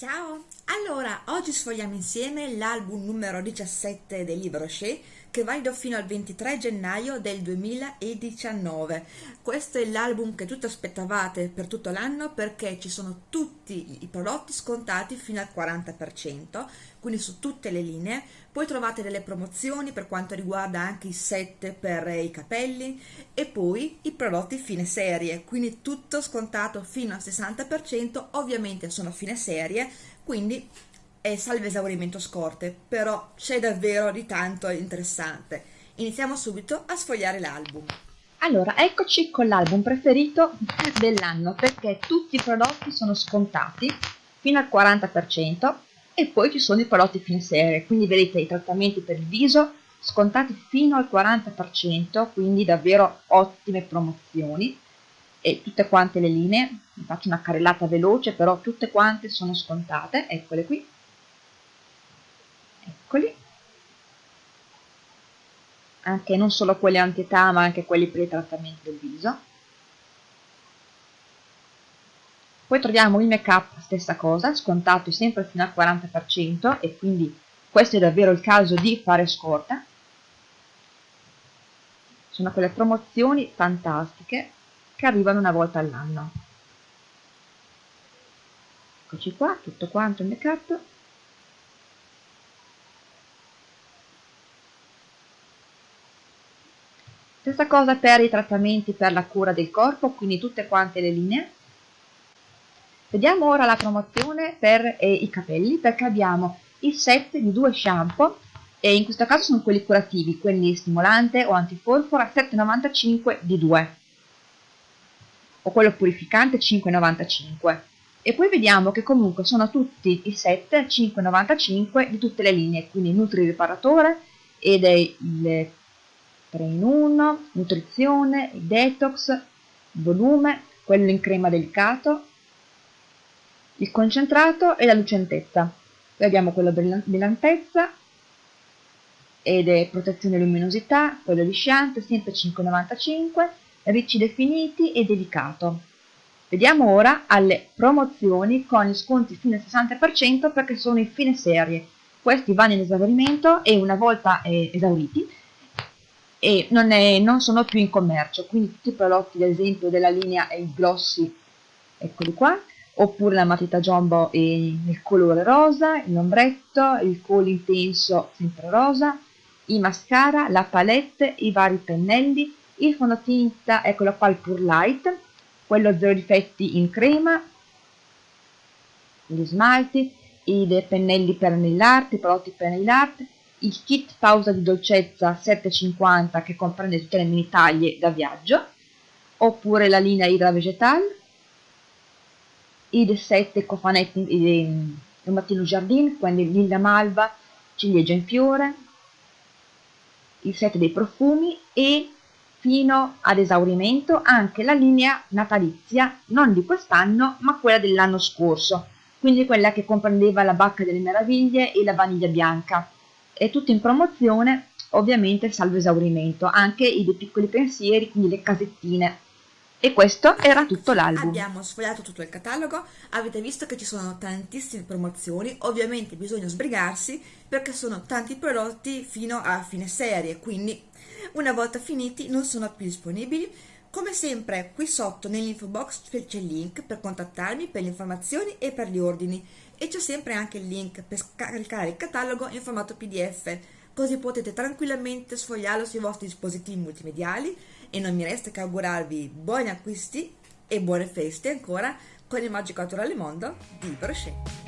加哦。Allora, oggi sfogliamo insieme l'album numero 17 del libro Shea che valido fino al 23 gennaio del 2019. Questo è l'album che tutti aspettavate per tutto l'anno perché ci sono tutti i prodotti scontati fino al 40%, quindi su tutte le linee. Poi trovate delle promozioni per quanto riguarda anche i set per i capelli e poi i prodotti fine serie, quindi tutto scontato fino al 60%, ovviamente sono fine serie, quindi è salve esaurimento scorte, però c'è davvero di tanto interessante. Iniziamo subito a sfogliare l'album. Allora, eccoci con l'album preferito dell'anno perché tutti i prodotti sono scontati fino al 40% e poi ci sono i prodotti fine serie, quindi vedete i trattamenti per il viso scontati fino al 40%, quindi davvero ottime promozioni e tutte quante le linee, faccio una carrellata veloce, però tutte quante sono scontate, eccole qui, eccoli anche non solo quelli anti-età ma anche quelli per i trattamenti del viso. Poi troviamo il make up stessa cosa scontato sempre fino al 40% e quindi questo è davvero il caso di fare scorta. Sono quelle promozioni fantastiche che arrivano una volta all'anno. Eccoci qua tutto quanto il make up Stessa cosa per i trattamenti per la cura del corpo, quindi tutte quante le linee. Vediamo ora la promozione per eh, i capelli, perché abbiamo il set di due shampoo, e in questo caso sono quelli curativi, quelli stimolante o antifolfora, 7,95 di 2, o quello purificante 5,95. E poi vediamo che comunque sono tutti i set 5,95 di tutte le linee, quindi Nutri Riparatore ed è il 3 in 1, nutrizione, detox, volume, quello in crema delicato, il concentrato e la lucentezza. Poi abbiamo quello brillantezza ed è protezione e luminosità, quello lisciante, sempre 5,95, ricci definiti e delicato. Vediamo ora alle promozioni con gli sconti fino al 60% perché sono in fine serie. Questi vanno in esaurimento e una volta eh, esauriti e non, è, non, sono più in commercio, quindi tutti i prodotti ad esempio della linea il glossy, eccoli qua, oppure la matita jumbo nel colore rosa, l'ombretto, il colore intenso sempre rosa, i mascara, la palette, i vari pennelli, il fondotinta, eccolo qua il Pure Light, quello zero difetti in crema, gli smalti, i pennelli per nail i prodotti per nail il kit pausa di dolcezza 7,50 che comprende tutte le mini taglie da viaggio, oppure la linea Idra Vegetal, i 7 cofanetti di Mattino Jardin, quindi Lilla Malva, ciliegia in fiore, il set dei profumi e fino ad esaurimento anche la linea natalizia, non di quest'anno ma quella dell'anno scorso, quindi quella che comprendeva la bacca delle meraviglie e la vaniglia bianca è tutto in promozione, ovviamente salvo esaurimento, anche i dei piccoli pensieri, quindi le casettine. E questo era tutto l'album. Abbiamo sfogliato tutto il catalogo, avete visto che ci sono tantissime promozioni, ovviamente bisogna sbrigarsi perché sono tanti prodotti fino a fine serie, quindi una volta finiti non sono più disponibili. Come sempre qui sotto nell'info box c'è il link per contattarmi per le informazioni e per gli ordini. E c'è sempre anche il link per scaricare il catalogo in formato pdf così potete tranquillamente sfogliarlo sui vostri dispositivi multimediali. E non mi resta che augurarvi buoni acquisti e buone feste ancora con il magico naturale mondo di Brochet.